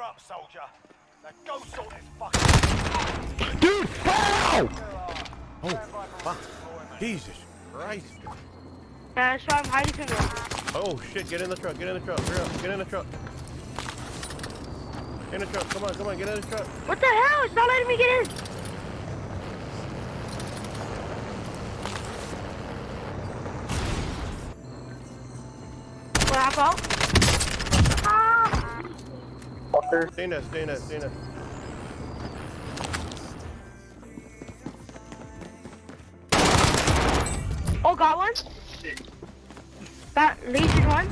You're up, soldier. Now go sort this fucking... Dude, help! Oh, fuck. Jesus Christ. Uh, that's why I'm hiding from you. Oh shit, get in the truck, get in the truck, hurry up, get in the truck. Get in the truck, come on, come on, get in the truck. What the hell? It's not letting me get in. What happened? Fucker. Stay in there, stay in there, stay in there. Oh, got one. That Legion one.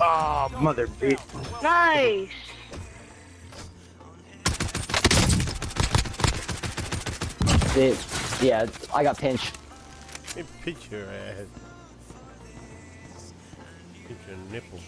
Oh, mother bitch. Nice. It, yeah, I got pinched. Hey, pinch your ass. Pinch your nipple.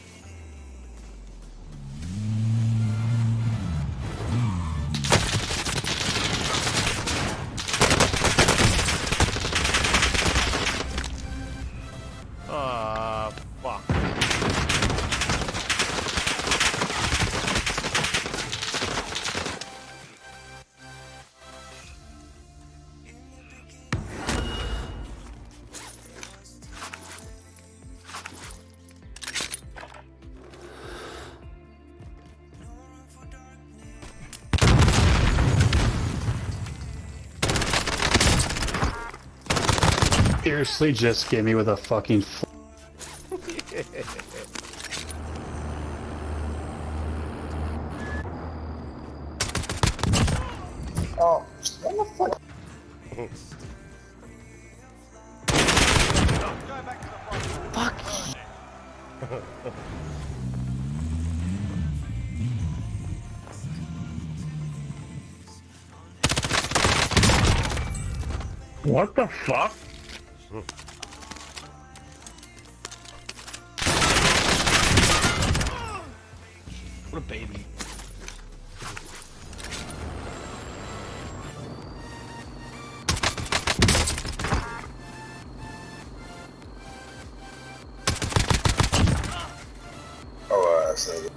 Seriously, just get me with a fucking. Oh, what the fuck? What the fuck? What a baby. Oh, so.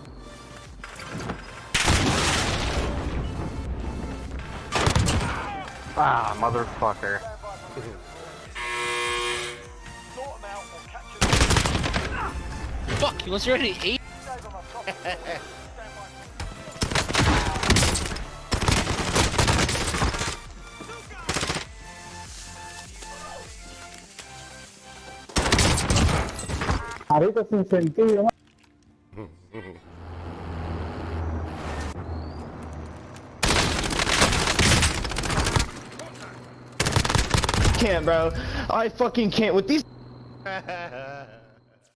Ah, motherfucker. Fuck, he was already eight. Save 'em, I've got 'em. Stand by. Ahorita sin sentido, Can't, bro. I fucking can't with these.